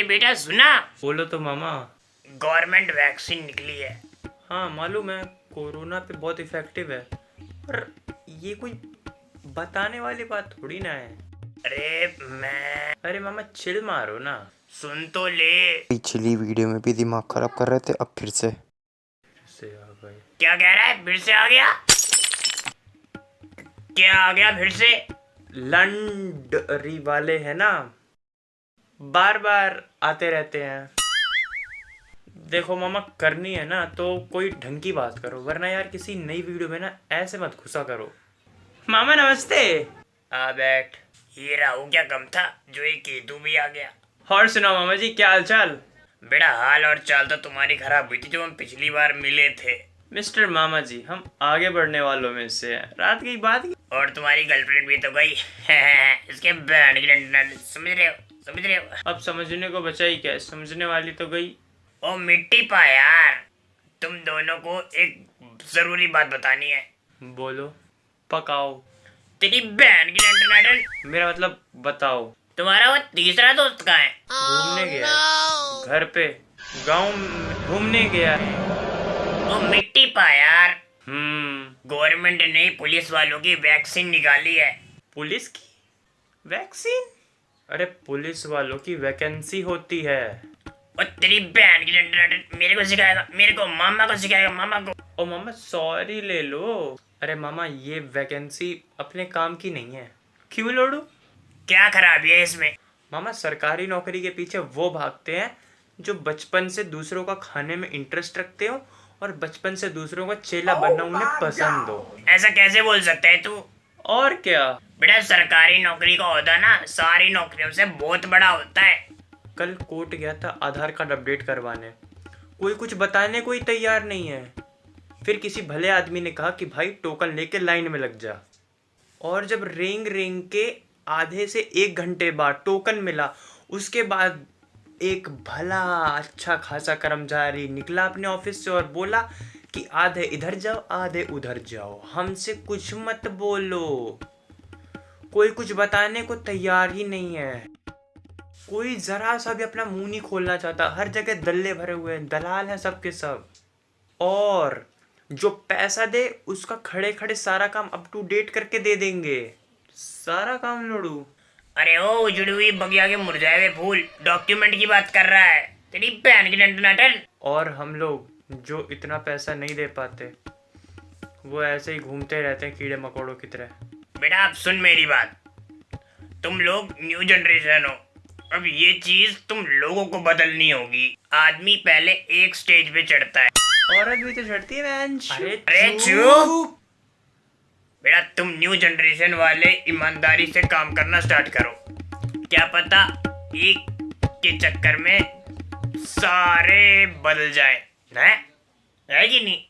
अरे बेटा सुना। बोलो तो मामा। गवर्नमेंट वैक्सीन निकली है। हाँ मालूम है कोरोना पे बहुत इफ़ेक्टिव है। पर ये कोई बताने वाली बात थोड़ी ना है। अरे मैं अरे मामा चिल मारो ना। सुन तो ले। पिछली वीडियो में भी दिमाग खराब कर रहे थे अब फिर से। से आ गए। क्या कह रहा है? फिर से आ गया? क्या आ गया फिर से? लंडरी वाले है ना बार बार आते रहते हैं। देखो मामा करनी है ना तो कोई ढंग की बात करो वरना यार किसी नई वीडियो में ना ऐसे मत घुसा करो। मामा नमस्ते। आ बैठ। ये राहु क्या कम था जो ये केतु भी आ गया। और सुनाओ मामा जी क्या हाल चाल बेटा हाल और चाल तो तुम्हारी खराब हुई थी जो हम पिछली बार मिले थे। मिस्टर मामा जी हम आगे बढ़ने वालों में से हैं। रात की बात की और तुम्हारी गर्लफ्रेंड भी तो गई। इसके बैंड समझ रहे हो? समझ रहे हो? अब समझने को बचा ही क्या? समझने वाली तो गई। ओ मिट्टी पा यार। तुम दोनों को एक ज़रूरी बात बतानी है। बोलो। पकाओ। तेरी बहन की मेरा मतलब बताओ। तुम्हारा वो तीसरा दोस्त कहाँ है? घूमने गया। है। घर पे। गाँव घूमने गया। है वो मिट्टी पा यार। हम्म। गवर्नमेंट ने पुलिस वालों की वैक्सीन निकाली है। पुलिस की? वैक्सीन? अरे पुलिस वालों की वैकेंसी होती है। और तेरी बहन की डंडन मेरे को सिखाएगा मेरे को मामा को सिखाएगा मामा को। ओ मामा सॉरी ले लो। अरे मामा ये वैकेंसी अपने काम की नहीं है। क्यों लोड़ू? क्या खराबी है इसमें? मामा सरकारी नौकरी के पीछे वो भागते हैं जो बचपन से दूसरों का खाने में इंटरेस्ट रखते हो और बचपन से दूसरों का चेला बनना उन्हें पसंद हो। ऐसा कैसे बोल सकता है तू? और क्या? बेटा, सरकारी नौकरी का होता ना, सारी नौकरियों से बहुत बड़ा होता है। कल कोर्ट गया था आधार कार्ड अपडेट करवाने। कोई कुछ बताने कोई तैयार नहीं है। फिर किसी भले आदमी ने कहा कि, भाई, टोकन लेके लाइन में लग जा। और जब रेंग रेंग के आधे से एक घंटे बाद टोकन मिला, उसके बाद एक भला अच्छा खासा कर्मचारी निकला अपने ऑफ़िस से और बोला कि, आधे इधर जाओ, आधे उधर जाओ। हमसे कुछ मत बोलो। कोई कुछ बताने को तैयार ही नहीं है। कोई जरा सा भी अपना मुँह नहीं खोलना चाहता। हर जगह दल्ले भरे हुए हैं दलाल हैं सबके सब। और जो पैसा दे उसका खड़े खड़े सारा काम अप टू डेट करके दे देंगे। सारा काम लड़ू। अरे ओ उजड़ी हुई बगिया के मुरझाए हुए फूल। डॉक्यूमेंट की बात कर रहा है। तेरी बहन की डंडन और हम लोग जो इतना पैसा नहीं दे पाते वो ऐसे ही घूमते रहते हैं कीड़े मकोड़ों की तरह। बेटा आप सुन मेरी बात। तुम लोग न्यू जनरेशन हो। अब ये चीज़ तुम लोगों को बदलनी होगी। आदमी पहले एक स्टेज पे चढ़ता है। औरत भी तो चढ़ती है। अरे अरे चुप। बेटा तुम न्यू जनरेशन वाले ईमानदारी से काम करना स्टार्ट करो। क्या पता एक के चक्कर में सारे बदल जाए है? है कि नहीं?